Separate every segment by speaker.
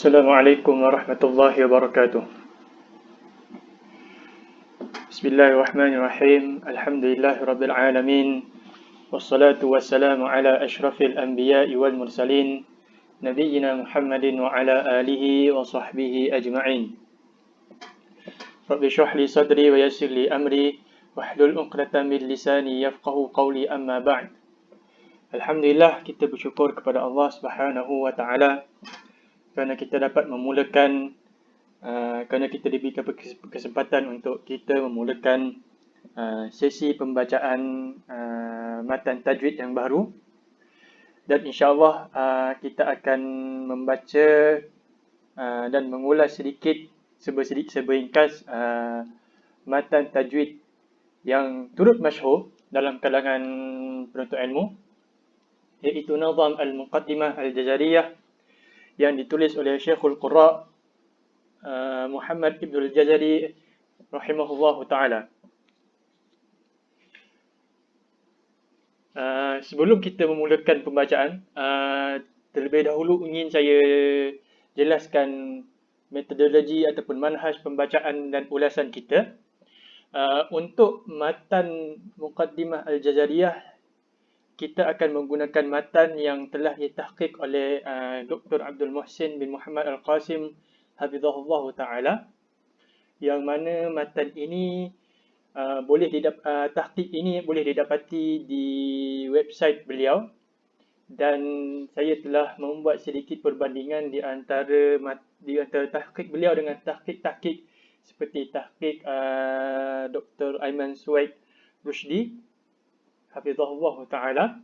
Speaker 1: Assalamualaikum warahmatullahi wabarakatuh. Bismillahirrahmanirrahim. Alhamdulillahirabbil alamin. Wassalatu wassalamu ala asyrafil anbiya'i wal mursalin nabiyyina Muhammadin wa ala alihi wa sahbihi ajma'in. Rabbi shrah li sadri wa yassir li amri wahlul 'uqdatam min lisani yafqahu qawli amma ba'd. Alhamdulillah kita bersyukur kepada Allah Subhanahu wa taala kerana kita dapat memulakan uh, kerana kita diberikan kesempatan untuk kita memulakan uh, sesi pembacaan uh, matan tajwid yang baru. Dan insyaallah uh, kita akan membaca uh, dan mengulas sedikit sebersedikit seberingkas uh, matan tajwid yang turut masyhur dalam kalangan penuntut ilmu iaitu Nazam Al-Muqaddimah Al-Jazariyah yang ditulis oleh Syekhul Qurra uh, Muhammad Ibn Al-Jazari rahimahullah ta'ala. Uh, sebelum kita memulakan pembacaan, uh, terlebih dahulu ingin saya jelaskan metodologi ataupun manhaj pembacaan dan ulasan kita. Uh, untuk matan Muqaddimah Al-Jazariyah kita akan menggunakan matan yang telah ditahqiq oleh uh, Dr. Abdul Muhsin bin Muhammad Al-Qasim Hafizahullah Ta'ala yang mana matan ini uh, boleh didap uh, tahqiq ini boleh didapati di website beliau dan saya telah membuat sedikit perbandingan di antara di antara tahqiq beliau dengan tahqiq-tahqiq seperti tahqiq uh, Dr. Aiman Suwaid Rushdi hafizahullah taala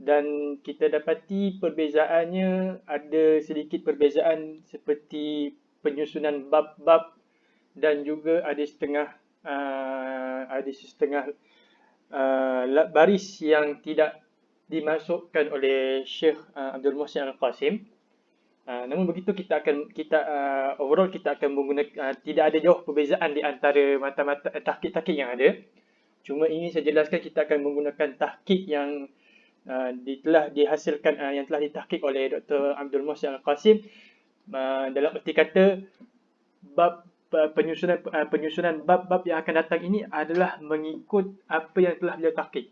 Speaker 1: dan kita dapati perbezaannya ada sedikit perbezaan seperti penyusunan bab-bab dan juga ada setengah uh, ada setengah uh, baris yang tidak dimasukkan oleh Syekh uh, Abdul Muhsin Al-Qasim. Uh, namun begitu kita akan kita uh, overall kita akan menggunakan uh, tidak ada jauh perbezaan di antara mata-mata uh, tahqiq-tahqiq yang ada. Cuma ini saya jelaskan kita akan menggunakan tahqiq yang uh, telah dihasilkan uh, yang telah ditahqiq oleh Dr. Abdul Muhsin Al-Qasim uh, dalam erti kata bab uh, penyusunan uh, penyusunan bab-bab yang akan datang ini adalah mengikut apa yang telah beliau tahqiq.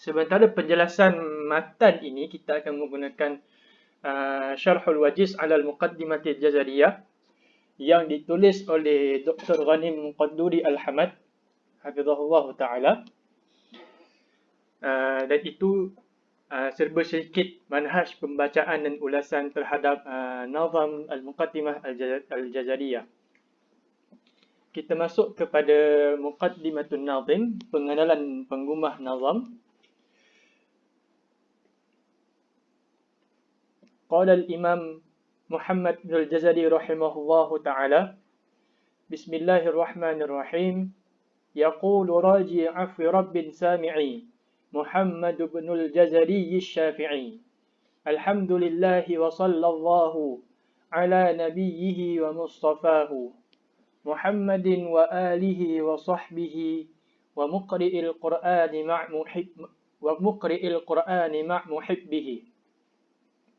Speaker 1: Sementara penjelasan matan ini kita akan menggunakan uh, Syarhul Wajiz 'ala al-Muqaddimatil Jazariyah yang ditulis oleh Dr. Ghanim Qadduri Al-Hamad hafizahullah taala. Uh, dan itu uh, serba sedikit manhaj pembacaan dan ulasan terhadap uh, nazam al-muqaddimah al-jazariyah. Kita masuk kepada muqaddimatun nazim pengenalan penggumah nazam. Qala al-imam Muhammad bin al-Jazari rahimahullahu taala Bismillahirrahmanirrahim يقول راجي عفو رب سامعي محمد بن الجزري الشافعي. الحمد لله وصلى الله على نبيه ومصطفاه محمد وآله وصحبه ومقرئ القرآن مع محب ومقرئ القرآن مع محبه.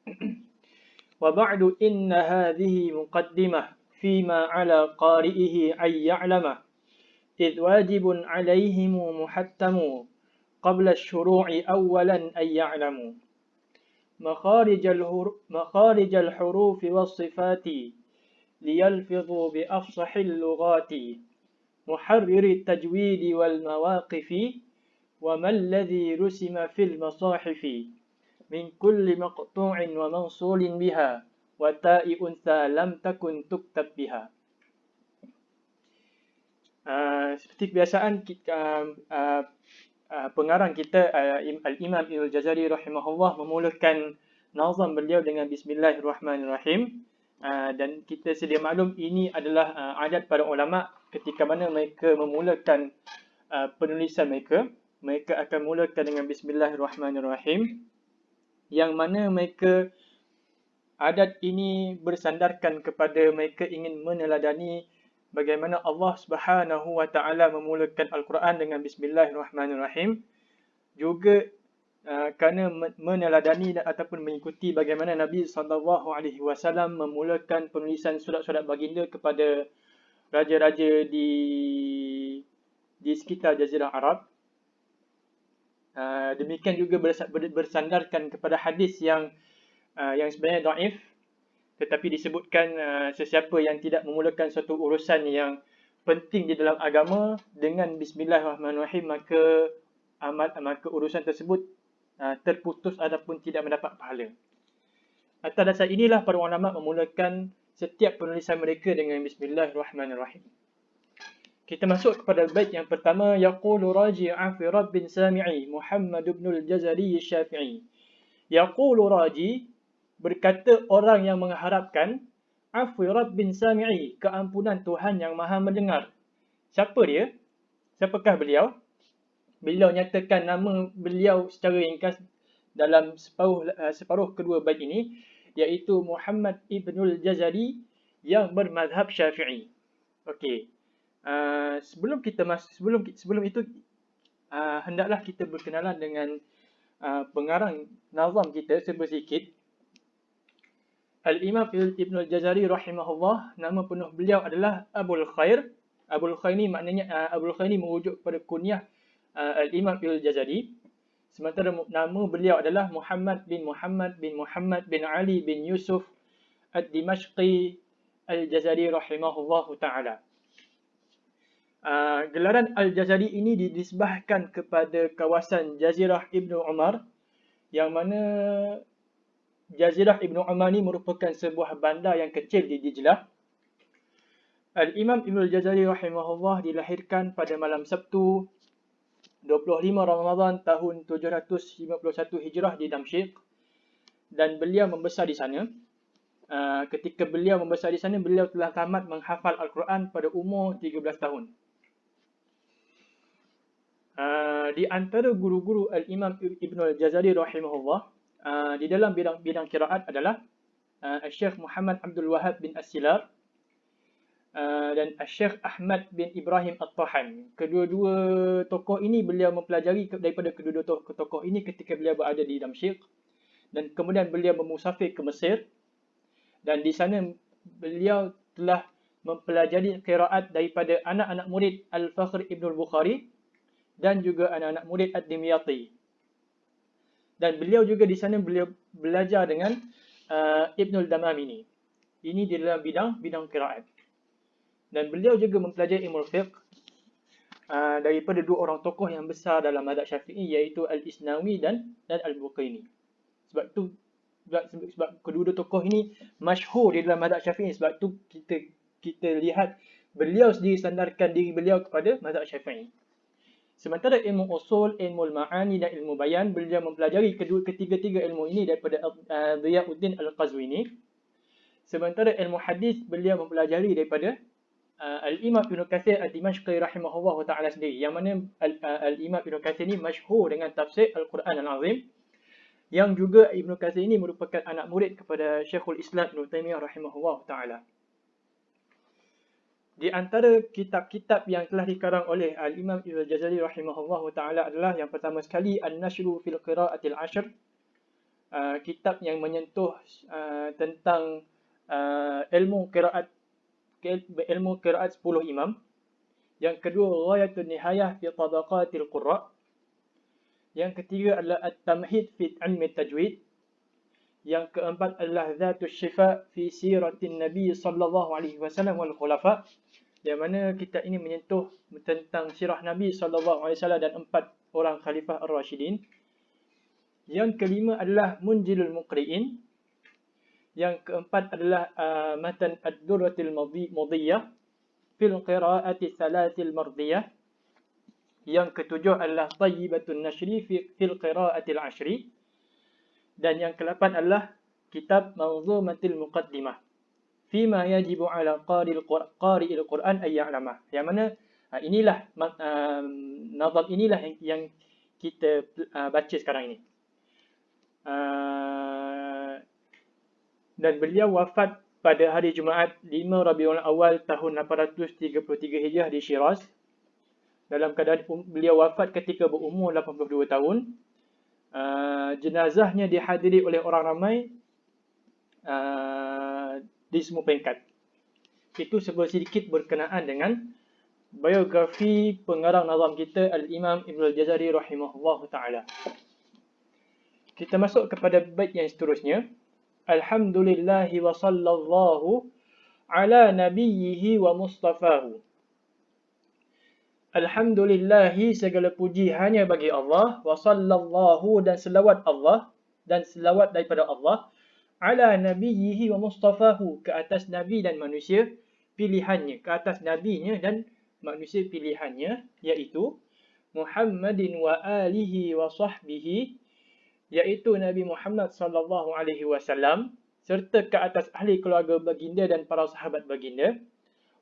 Speaker 1: وبعد إن هذه مقدمة فيما على قارئه أن يعلمه. إذ واجب عليهم محتم قبل الشروع أولا أن يعلموا. مخارج, مخارج الحروف والصفات ليلفظوا بأفصح اللغات. محرر التجويد والمواقف وما الذي رسم في المصاحف. من كل مقطوع ومنصول بها وتاء أنثى لم تكن تكتب بها. Ah, seperti kebiasaan kita, uh, uh, uh, pengarang kita uh, Al-Imam Ibn Jazari rahimahullah memulakan nazam beliau dengan Bismillahirrahmanirrahim. Uh, dan kita sedia maklum ini adalah uh, adat para ulama ketika mana mereka memulakan uh, penulisan mereka. Mereka akan mulakan dengan Bismillahirrahmanirrahim yang mana mereka adat ini bersandarkan kepada mereka ingin meneladani bagaimana Allah Subhanahu wa taala memulakan al-Quran dengan bismillahirrahmanirrahim juga uh, kerana meneladani ataupun mengikuti bagaimana Nabi sallallahu alaihi wasallam memulakan penulisan surat-surat baginda kepada raja-raja di di sekitar jazirah Arab. Uh, demikian juga bersandarkan kepada hadis yang uh, yang sebenarnya daif tetapi disebutkan uh, sesiapa yang tidak memulakan suatu urusan yang penting di dalam agama dengan bismillahirrahmanirrahim maka amal maka urusan tersebut uh, terputus ataupun tidak mendapat pahala. Atas dasar inilah para ulama memulakan setiap penulisan mereka dengan bismillahirrahmanirrahim. Kita masuk kepada bait yang pertama yaqulu raji'a fi rabbin sami'i Muhammad ibn al-Jazari Syafi'i. Yaqulu raji berkata orang yang mengharapkan Afwi Rabbin Sami'i, keampunan Tuhan yang maha mendengar. Siapa dia? Siapakah beliau? Beliau nyatakan nama beliau secara ringkas dalam separuh, uh, separuh kedua bait ini, iaitu Muhammad Ibnul Jazari yang bermadhab syafi'i. Okey. Uh, sebelum kita mas sebelum sebelum itu uh, hendaklah kita berkenalan dengan uh, pengarang nazam kita sedikit Al-Imam Ibn Al-Jazari rahimahullah, nama penuh beliau adalah Abul Khair. Abul Khair ni maknanya uh, Abul Khair ni merujuk kepada kunyah uh, Al-Imam Ibn Al-Jazari. Sementara nama beliau adalah Muhammad bin Muhammad bin Muhammad bin Ali bin Yusuf Ad-Dimashqi Al-Jazari rahimahullah ta'ala. Uh, gelaran Al-Jazari ini didisbahkan kepada kawasan Jazirah Ibn Umar yang mana Jazirah Ibn Umar ni merupakan sebuah bandar yang kecil di Dijlah. Al-Imam Ibn Al-Jazari rahimahullah dilahirkan pada malam Sabtu 25 Ramadan tahun 751 Hijrah di Damsyik dan beliau membesar di sana. Uh, ketika beliau membesar di sana, beliau telah tamat menghafal Al-Quran pada umur 13 tahun. Uh, di antara guru-guru Al-Imam Ibn Al-Jazari rahimahullah, uh, di dalam bidang-bidang kiraat adalah uh, Syekh Muhammad Abdul Wahab bin As-Silar uh, dan Syekh Ahmad bin Ibrahim At-Tahan. Kedua-dua tokoh ini beliau mempelajari daripada kedua-dua tokoh ini ketika beliau berada di Damsyik. Dan kemudian beliau memusafir ke Mesir. Dan di sana beliau telah mempelajari kiraat daripada anak-anak murid Al-Fakhr Ibn Al-Bukhari dan juga anak-anak murid Ad-Dimyati dan beliau juga di sana beliau belajar dengan uh, Ibnul Damamini. Ini di dalam bidang bidang qiraat. Dan beliau juga mempelajari ilmu fiqh uh, daripada dua orang tokoh yang besar dalam mazhab Syafi'i iaitu Al-Isnawi dan dan Al-Buqaini. Sebab tu sebab, sebab kedua-dua tokoh ini masyhur di dalam mazhab Syafi'i sebab tu kita kita lihat beliau sendiri sandarkan diri beliau kepada mazhab Syafi'i. Sementara ilmu usul, ilmu ma'ani dan ilmu bayan, beliau mempelajari kedua ketiga-tiga ilmu ini daripada uh, Ziyauddin Al-Qazwini. Sementara ilmu hadis, beliau mempelajari daripada uh, Al-Imam Ibn Kathir Al-Dimashqi rahimahullah ta'ala sendiri. Yang mana uh, Al-Imam Ibn Kathir ini masyhur dengan tafsir Al-Quran Al-Azim. Yang juga Ibn Kathir ini merupakan anak murid kepada Syekhul Islam Ibn Taymiyah rahimahullah ta'ala. Di antara kitab-kitab yang telah dikarang oleh Al-Imam Ibn Jazari rahimahullah ta'ala adalah yang pertama sekali An-Nashru fil Qira'atil Ashr. Uh, kitab yang menyentuh uh, tentang uh, ilmu qiraat ilmu qiraat 10 imam. Yang kedua Ghayatun Nihayah fi Tabaqatil Qurra. Yang ketiga adalah At-Tamhid fi Ilmi Tajwid. Yang keempat adalah Zatul Syifa fi Siratin Nabi sallallahu alaihi wasallam wal Khulafa yang mana kita ini menyentuh tentang sirah Nabi SAW dan empat orang khalifah Ar-Rashidin. Yang kelima adalah Munjilul Muqri'in. Yang keempat adalah uh, Matan Ad-Durratil Mudiyah fil Qira'ati Salatil Mardiyah. Yang ketujuh adalah Tayyibatun Nashri fil Qira'atil Ashri. Dan yang kelapan adalah Kitab Manzumatil Muqaddimah fima yajibu ala qari'il qari'il Quran ay ya'lamah. Yang mana uh, inilah uh, nazam inilah yang, yang kita uh, baca sekarang ini. Uh, dan beliau wafat pada hari Jumaat 5 Rabiul Awal tahun 833 Hijrah di Shiraz. Dalam keadaan um, beliau wafat ketika berumur 82 tahun. Uh, jenazahnya dihadiri oleh orang ramai uh, di semua peringkat. Itu sedikit berkenaan dengan biografi pengarang nazam kita Al-Imam Ibn Al-Jazari rahimahullah ta'ala. Kita masuk kepada bait yang seterusnya. Alhamdulillahi wa sallallahu ala nabiyyihi wa mustafahu. Alhamdulillahi segala puji hanya bagi Allah. Wa sallallahu dan selawat Allah dan selawat daripada Allah. Ala nabiyhi wa mustafahu ke atas nabi dan manusia pilihannya ke atas nabinya dan manusia pilihannya iaitu Muhammadin wa alihi wa sahbihi iaitu Nabi Muhammad sallallahu alaihi wasallam serta ke atas ahli keluarga baginda dan para sahabat baginda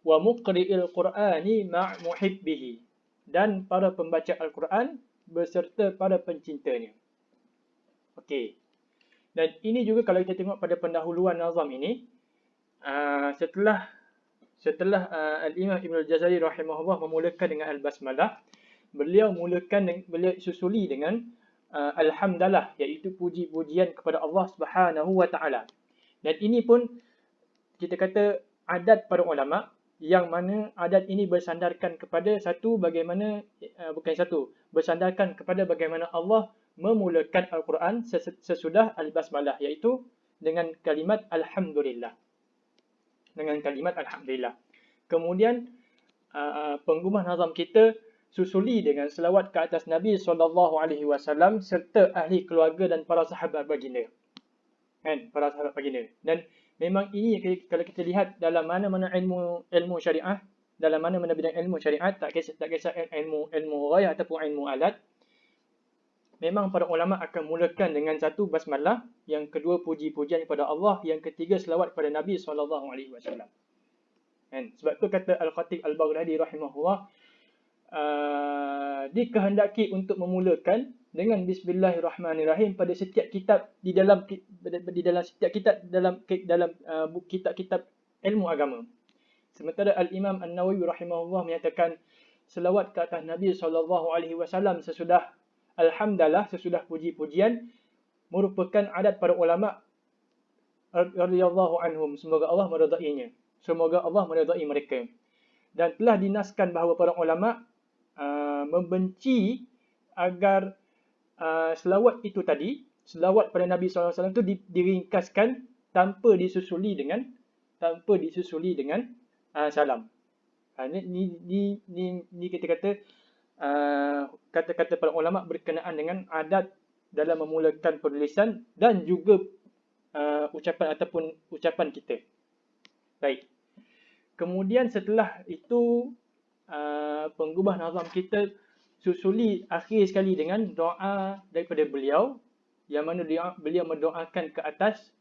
Speaker 1: wa muqri'il Qur'ani ma' muhibbihi dan para pembaca Al-Quran beserta para pencintanya. Okey. Dan ini juga kalau kita tengok pada pendahuluan nazam ini uh, setelah setelah uh, Al-Imam Ibn Al-Jazari rahimahullah memulakan dengan Al-Basmalah, beliau mulakan beliau susuli dengan uh, Alhamdulillah iaitu puji-pujian kepada Allah Subhanahu wa taala. Dan ini pun kita kata adat para ulama yang mana adat ini bersandarkan kepada satu bagaimana uh, bukan satu bersandarkan kepada bagaimana Allah memulakan al-Quran sesudah al-basmalah iaitu dengan kalimat alhamdulillah. Dengan kalimat alhamdulillah. Kemudian uh, penggumah nazam kita susuli dengan selawat ke atas Nabi sallallahu alaihi wasallam serta ahli keluarga dan para sahabat baginda. Kan? Para sahabat baginda. Dan memang ini kalau kita lihat dalam mana-mana ilmu ilmu syariah dalam mana-mana bidang ilmu syariat tak kisah tak kisah ilmu ilmu ghayah ataupun ilmu alat memang para ulama akan mulakan dengan satu basmalah yang kedua puji-pujian kepada Allah yang ketiga selawat kepada Nabi sallallahu alaihi wasallam. Kan? Sebab tu kata al-khatib al-baghdadi rahimahullah uh, dikehendaki untuk memulakan dengan bismillahirrahmanirrahim pada setiap kitab di dalam di dalam setiap kitab dalam dalam uh, kitab-kitab ilmu agama. Sementara Al-Imam An-Nawawi rahimahullah menyatakan selawat ke atas Nabi sallallahu alaihi wasallam sesudah alhamdulillah sesudah puji-pujian merupakan adat para ulama radhiyallahu anhum semoga Allah meridainya. Semoga Allah meridai mereka. Dan telah dinaskan bahawa para ulama uh, membenci agar uh, selawat itu tadi, selawat pada Nabi SAW itu diringkaskan tanpa disusuli dengan tanpa disusuli dengan uh, salam. Uh, ni, ni, ni, ni kita kata uh, kata-kata para ulama berkenaan dengan adat dalam memulakan penulisan dan juga uh, ucapan ataupun ucapan kita. Baik. Kemudian setelah itu uh, penggubah nazam kita susuli akhir sekali dengan doa daripada beliau yang mana dia, beliau mendoakan ke atas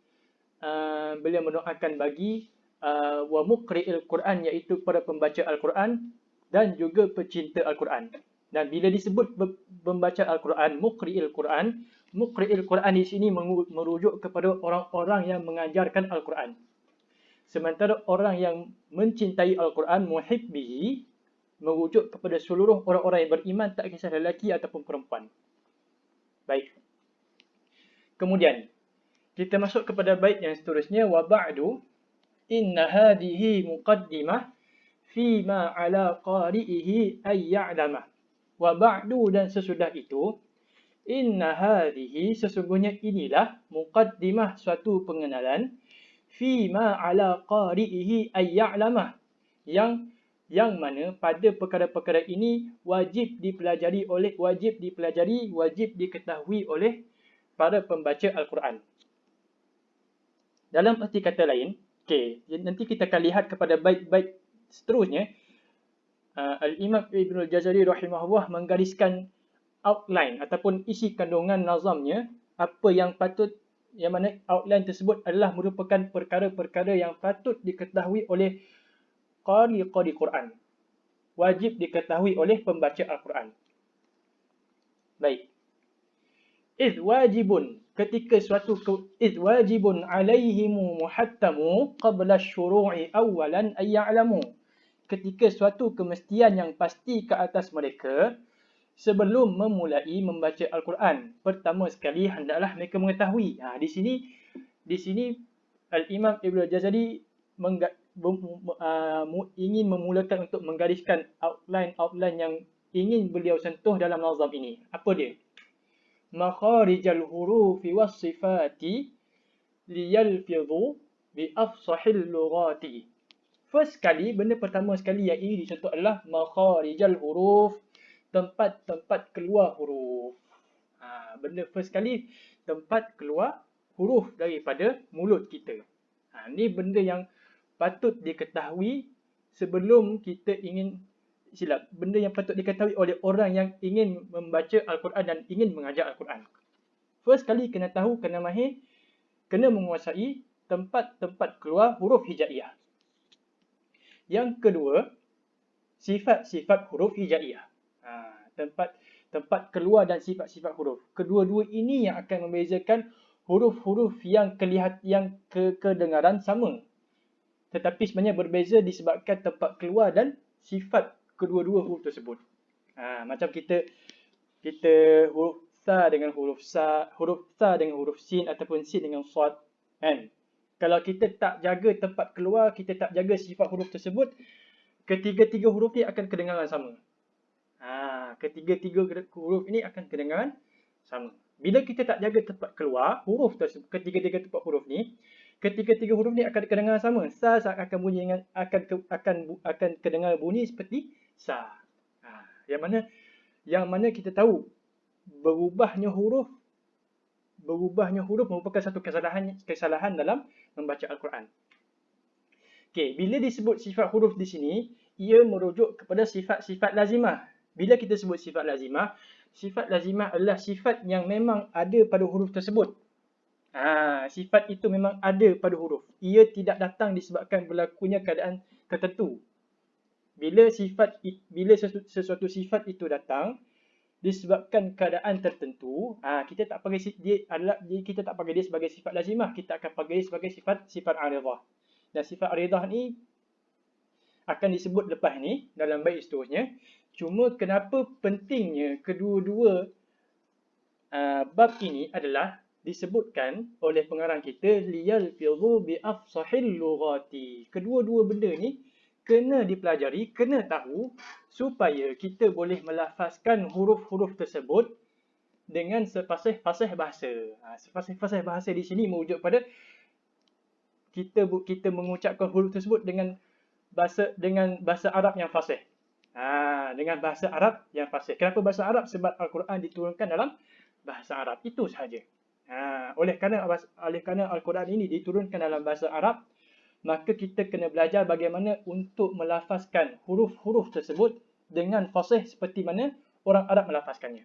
Speaker 1: uh, beliau mendoakan bagi uh, wa muqri'il Quran iaitu para pembaca Al-Quran dan juga pecinta Al-Quran. Dan bila disebut pembaca Al-Quran, muqri'il Quran, muqri'il Quran di sini merujuk kepada orang-orang yang mengajarkan Al-Quran. Sementara orang yang mencintai Al-Quran, muhibbihi, merujuk kepada seluruh orang-orang yang beriman tak kisah lelaki ataupun perempuan. Baik. Kemudian kita masuk kepada bait yang seterusnya wa ba'du inna hadhihi muqaddimah fi ma ala qari'ihi ay ya'lama. Wa ba'du dan sesudah itu inna hadhihi sesungguhnya inilah muqaddimah suatu pengenalan fi ma ala qari'ihi ay ya'lama yang yang mana pada perkara-perkara ini wajib dipelajari oleh wajib dipelajari wajib diketahui oleh para pembaca al-Quran. Dalam arti kata lain, okey, nanti kita akan lihat kepada bait-bait seterusnya uh, al-Imam Ibn al-Jazari rahimahullah menggariskan outline ataupun isi kandungan nazamnya apa yang patut yang mana outline tersebut adalah merupakan perkara-perkara yang patut diketahui oleh qari-qari Quran. Wajib diketahui oleh pembaca Al-Quran. Baik. Iz wajibun ketika suatu iz wajibun alaihimu muhattamu qabla syuru'i awalan ay ya'lamu. Ketika suatu kemestian yang pasti ke atas mereka sebelum memulai membaca Al-Quran. Pertama sekali hendaklah mereka mengetahui. Ha, di sini di sini Al-Imam Ibn Jazari uh, ingin memulakan untuk menggariskan outline-outline yang ingin beliau sentuh dalam nazam ini. Apa dia? Makharijal hurufi was sifati liyalfidhu bi afsahil lughati. First kali, benda pertama sekali yang ini disentuh adalah makharijal huruf, tempat-tempat keluar huruf. Ha, benda first kali, tempat keluar huruf daripada mulut kita. Ha, ini benda yang patut diketahui sebelum kita ingin silap. Benda yang patut diketahui oleh orang yang ingin membaca Al-Quran dan ingin mengajar Al-Quran. First kali kena tahu, kena mahir, kena menguasai tempat-tempat keluar huruf hijaiyah. Yang kedua, sifat-sifat huruf hijaiyah. Ha, tempat tempat keluar dan sifat-sifat huruf. Kedua-dua ini yang akan membezakan huruf-huruf yang kelihat yang ke kedengaran sama. Tetapi sebenarnya berbeza disebabkan tempat keluar dan sifat kedua-dua huruf tersebut. Ha, macam kita kita huruf sa dengan huruf sa, huruf sa dengan huruf sin ataupun sin dengan sad, kan? kalau kita tak jaga tempat keluar, kita tak jaga sifat huruf tersebut, ketiga-tiga huruf ni akan kedengaran sama. Ha, ketiga-tiga huruf ini akan kedengaran sama. Bila kita tak jaga tempat keluar, huruf tersebut, ketiga-tiga tempat huruf ni, ketiga-tiga huruf ni akan kedengaran sama. Sa akan bunyi dengan akan ke, akan akan kedengar bunyi seperti sa. Ha, yang mana yang mana kita tahu berubahnya huruf berubahnya huruf merupakan satu kesalahan kesalahan dalam membaca Al-Quran. Okey, bila disebut sifat huruf di sini, ia merujuk kepada sifat-sifat lazimah. Bila kita sebut sifat lazimah, sifat lazimah adalah sifat yang memang ada pada huruf tersebut. Ha, sifat itu memang ada pada huruf. Ia tidak datang disebabkan berlakunya keadaan tertentu. Bila sifat bila sesuatu sifat itu datang, disebabkan keadaan tertentu, ah kita tak panggil dia adalah kita tak panggil dia sebagai sifat lazimah, kita akan panggil dia sebagai sifat sifat aridah. Dan sifat aridah ni akan disebut lepas ni dalam bait seterusnya. Cuma kenapa pentingnya kedua-dua uh, bab ini adalah disebutkan oleh pengarang kita liyal fizu bi afsahil lughati. Kedua-dua benda ni kena dipelajari, kena tahu supaya kita boleh melafazkan huruf-huruf tersebut dengan sepasih-pasih bahasa. Ha, sepasih-pasih bahasa di sini merujuk pada kita kita mengucapkan huruf tersebut dengan bahasa dengan bahasa Arab yang fasih. Ha, dengan bahasa Arab yang fasih. Kenapa bahasa Arab? Sebab Al-Quran diturunkan dalam bahasa Arab. Itu sahaja. Ha, oleh kerana oleh kerana Al-Quran ini diturunkan dalam bahasa Arab, maka kita kena belajar bagaimana untuk melafazkan huruf-huruf tersebut dengan fasih seperti mana orang Arab melafazkannya.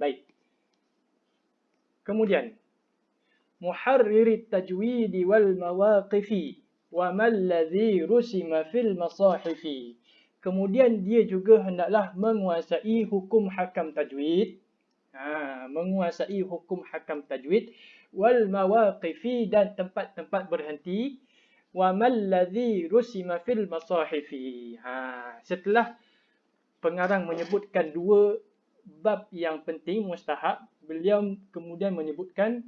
Speaker 1: Baik. Kemudian wal mawaqif wa mal ladzi rusima fil masahif. Kemudian dia juga hendaklah menguasai hukum hakam tajwid. Ha, menguasai hukum hakam tajwid. Wal mawaqifi dan tempat-tempat berhenti. Wa mal ladzi rusima fil masahifi. Ha setelah pengarang menyebutkan dua bab yang penting mustahab beliau kemudian menyebutkan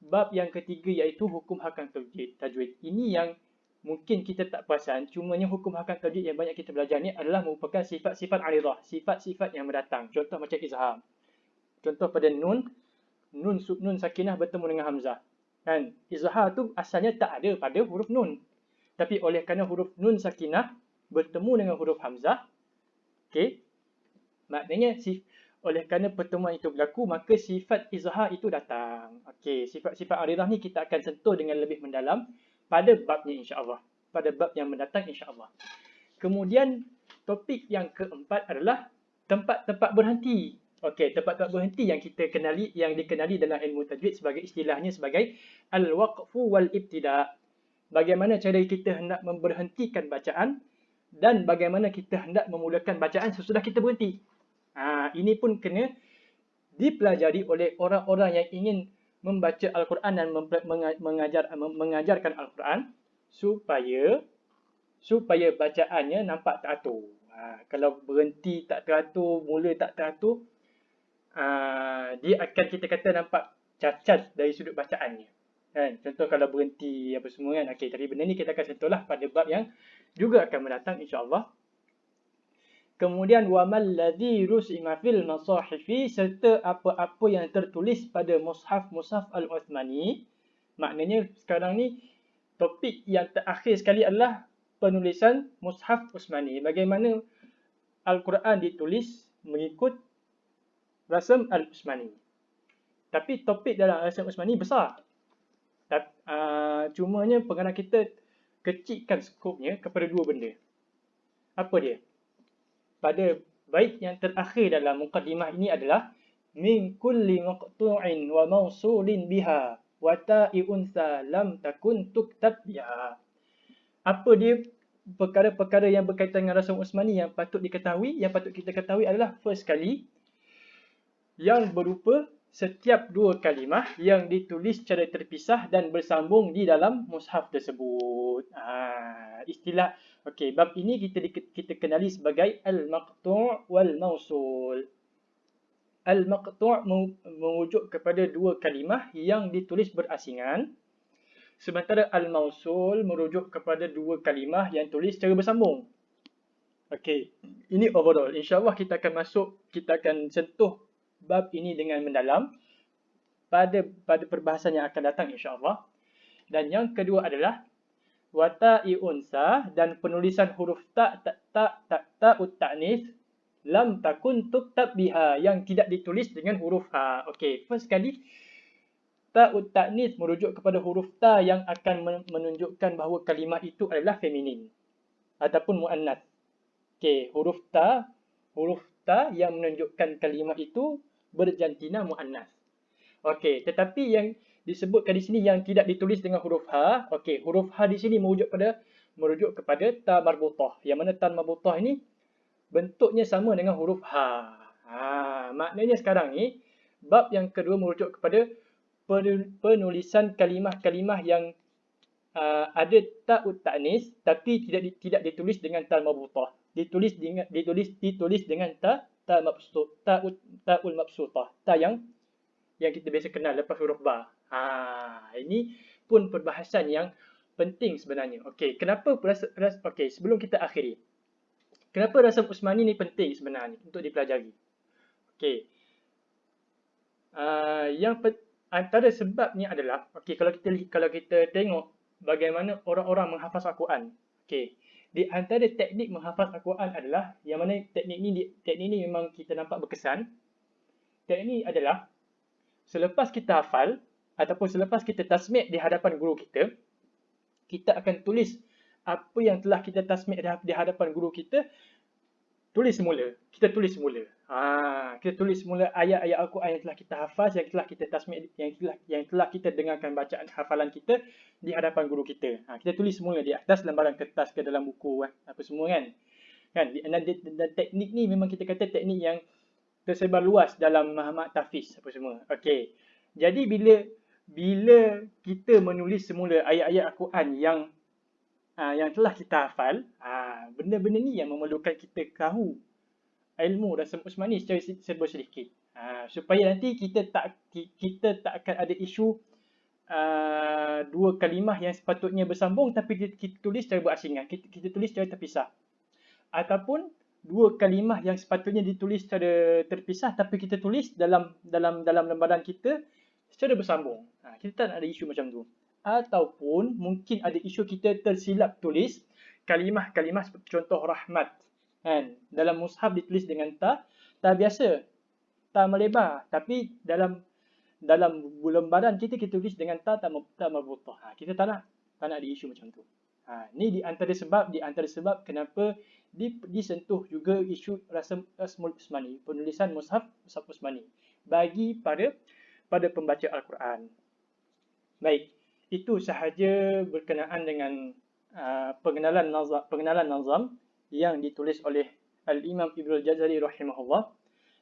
Speaker 1: bab yang ketiga iaitu hukum hakam tajwid. Tajwid ini yang mungkin kita tak perasan cumanya hukum hakam tajwid yang banyak kita belajar ni adalah merupakan sifat-sifat aridah sifat-sifat yang mendatang. Contoh macam izhar contoh pada nun nun nun sakinah bertemu dengan hamzah. Kan? Izhar tu asalnya tak ada pada huruf nun. Tapi oleh kerana huruf nun sakinah bertemu dengan huruf hamzah, okey. Maknanya si oleh kerana pertemuan itu berlaku, maka sifat izhar itu datang. Okey, sifat-sifat aridah ni kita akan sentuh dengan lebih mendalam pada babnya insya-Allah. Pada bab yang mendatang insya-Allah. Kemudian topik yang keempat adalah tempat-tempat berhenti. Okey, tempat-tempat berhenti yang kita kenali yang dikenali dalam ilmu tajwid sebagai istilahnya sebagai al-waqfu wal ibtida. Bagaimana cara kita hendak memberhentikan bacaan dan bagaimana kita hendak memulakan bacaan sesudah kita berhenti. Ha, ini pun kena dipelajari oleh orang-orang yang ingin membaca al-Quran dan mengajar mengajarkan al-Quran supaya supaya bacaannya nampak teratur. Ha, kalau berhenti tak teratur, mula tak teratur, uh, dia akan kita kata nampak cacat dari sudut bacaannya. Kan? Contoh kalau berhenti apa semua kan. Okey, tapi benda ni kita akan sentuhlah pada bab yang juga akan mendatang insya-Allah. Kemudian wamal ladzi rusima fil masahifi serta apa-apa yang tertulis pada mushaf mushaf al-Uthmani. Maknanya sekarang ni topik yang terakhir sekali adalah penulisan mushaf Uthmani. Bagaimana Al-Quran ditulis mengikut rasam al-Uthmani. Tapi topik dalam rasam Uthmani besar. Uh, cumanya pengarang kita kecilkan skopnya kepada dua benda. Apa dia? pada bait yang terakhir dalam mukadimah ini adalah min kulli maqtu'in wa mawsulin biha wa ta'i unsa lam takun tuktab biha. Apa dia perkara-perkara yang berkaitan dengan Rasul Usmani yang patut diketahui, yang patut kita ketahui adalah first kali yang berupa setiap dua kalimah yang ditulis secara terpisah dan bersambung di dalam mushaf tersebut. Ha, istilah okey bab ini kita kita kenali sebagai al-maqtu' wal mausul. Al-maqtu' merujuk kepada dua kalimah yang ditulis berasingan. Sementara al-mausul merujuk kepada dua kalimah yang tulis secara bersambung. Okey, ini overall. InsyaAllah kita akan masuk, kita akan sentuh bab ini dengan mendalam pada pada perbahasan yang akan datang insya-Allah. Dan yang kedua adalah wata'i unsa dan penulisan huruf ta ta ta ta ta ta'nis lam takun tuktab biha yang tidak ditulis dengan huruf ha. Okey, first kali ta ta'nis merujuk kepada huruf ta yang akan menunjukkan bahawa kalimah itu adalah feminin ataupun muannas. Okey, huruf ta huruf ta yang menunjukkan kalimah itu berjantina muannas. Okey, tetapi yang disebutkan di sini yang tidak ditulis dengan huruf ha, okey, huruf ha di sini merujuk pada merujuk kepada ta marbutah. Yang mana ta marbutah ini bentuknya sama dengan huruf ha. Ha, maknanya sekarang ni bab yang kedua merujuk kepada penulisan kalimah-kalimah yang uh, ada ta'ut ta'nis tapi tidak tidak ditulis dengan ta marbutah. Ditulis dengan ditulis ditulis dengan ta ta mabsut ta taul mabsutah. Ta yang yang kita biasa kenal lepas huruf ba. Ha ini pun perbahasan yang penting sebenarnya. Okey kenapa okey sebelum kita akhiri. Kenapa rasam usmani ni penting sebenarnya untuk dipelajari? Okey. Uh, yang antara sebabnya adalah okey kalau kita kalau kita tengok bagaimana orang-orang menghafaz al-Quran. Okey di antara teknik menghafaz Al-Quran adalah yang mana teknik ni teknik ni memang kita nampak berkesan. Teknik ni adalah selepas kita hafal ataupun selepas kita tasmid di hadapan guru kita, kita akan tulis apa yang telah kita tasmid di hadapan guru kita tulis semula. Kita tulis semula. Ha, kita tulis semula ayat-ayat Al-Quran yang telah kita hafaz, yang telah kita tasmid, yang telah, yang telah kita dengarkan bacaan hafalan kita di hadapan guru kita. Ha, kita tulis semula di atas lembaran kertas ke dalam buku, eh, apa semua kan. kan? Dan, dan, dan, teknik ni memang kita kata teknik yang tersebar luas dalam Muhammad Tafiz apa semua. Okey. Jadi bila bila kita menulis semula ayat-ayat Al-Quran yang uh, yang telah kita hafal, uh, benda-benda ni yang memerlukan kita tahu ilmu rasam usmani secara serba sedikit. Ha, supaya nanti kita tak kita tak akan ada isu uh, dua kalimah yang sepatutnya bersambung tapi kita, kita tulis secara berasingan. Kita, kita tulis secara terpisah. Ataupun dua kalimah yang sepatutnya ditulis secara terpisah tapi kita tulis dalam dalam dalam lembaran kita secara bersambung. Ha, kita tak ada isu macam tu. Ataupun mungkin ada isu kita tersilap tulis kalimah-kalimah contoh rahmat kan? Dalam mushaf ditulis dengan ta ta biasa. Ta melebar. Tapi dalam dalam lembaran kita kita tulis dengan ta ta ta marbutah ha, kita tak nak tak nak ada isu macam tu. Ha ni di antara sebab di antara sebab kenapa di, disentuh juga isu rasm rasmul usmani penulisan mushaf mushaf usmani. Bagi pada pada pembaca al-Quran. Baik itu sahaja berkenaan dengan uh, pengenalan nazam pengenalan nazam yang ditulis oleh Al-Imam Ibn Al-Jazari rahimahullah.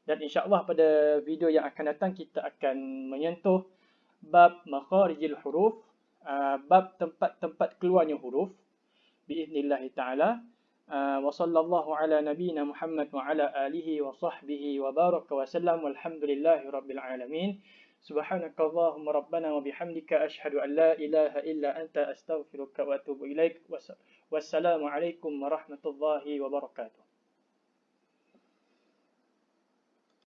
Speaker 1: Dan insyaAllah pada video yang akan datang kita akan menyentuh bab makharijil huruf, uh, bab tempat-tempat keluarnya huruf biiznillahi ta'ala Uh, wa sallallahu ala nabiyyina Muhammad wa ala alihi wa sahbihi wa baraka wa sallam walhamdulillahi rabbil alamin. سبحانك اللهم ربنا وبحمدك أشهد أن لا إله إلا أنت أستغفرك وأتوب إليك والسلام عليكم Wassalamualaikum warahmatullahi wabarakatuh.